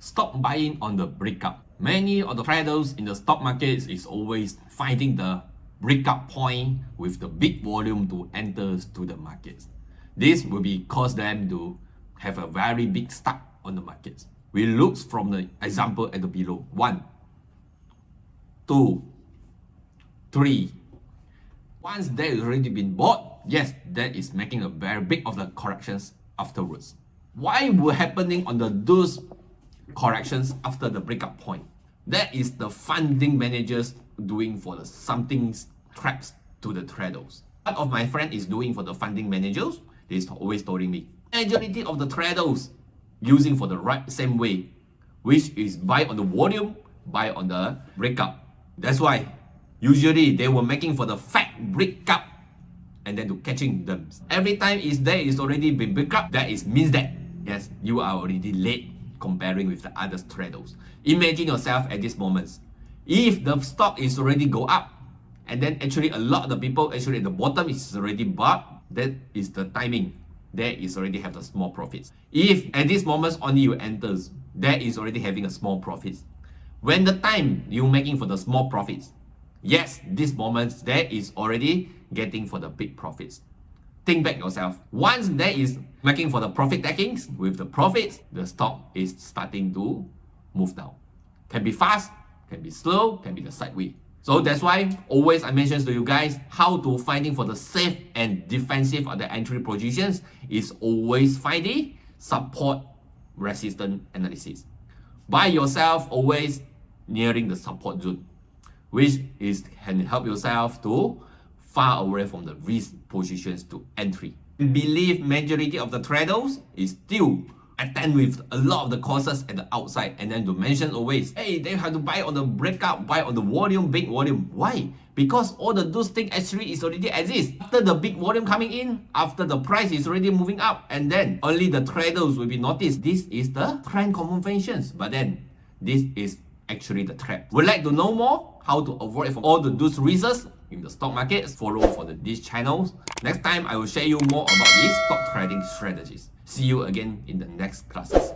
stop buying on the breakup. Many of the traders in the stock markets is always finding the breakup point with the big volume to enter to the markets. This will be cause them to have a very big start on the markets. We look from the example at the below. One, two, three. Once that has already been bought, yes, that is making a very big of the corrections afterwards. Why will happening on the those corrections after the breakup point? That is the funding managers doing for the something traps to the traders. What of my friend is doing for the funding managers, he's always telling me, majority of the traders using for the right same way, which is buy on the volume, buy on the breakup. That's why usually they were making for the fat breakup and then to catching them. Every time is there is already been breakup, that is means that yes, you are already late comparing with the other traders. Imagine yourself at this moment. If the stock is already go up, and then actually a lot of the people actually at the bottom is already bought, that is the timing. There is already have the small profits. If at this moment only you enters, there is already having a small profits. When the time you making for the small profits, yes, this moment there is already getting for the big profits. Think back yourself. Once there is making for the profit takings, with the profits, the stock is starting to move down. Can be fast, can be slow, can be the sideways. So that's why always I mention to you guys how to finding for the safe and defensive of the entry positions is always finding support resistance analysis. By yourself always nearing the support zone, which is can help yourself to far away from the risk positions to entry. We Believe majority of the traders is still attend with a lot of the courses at the outside and then to mention always, hey, they have to buy on the breakout, buy on the volume, big volume. Why? Because all the those things actually is already exist. After the big volume coming in, after the price is already moving up, and then only the traders will be noticed. This is the trend conventions. But then this is actually the trap. Would like to know more how to avoid from all the those reasons in the stock market? Follow for the, these channels. Next time, I will share you more about these stock trading strategies. See you again in the next classes.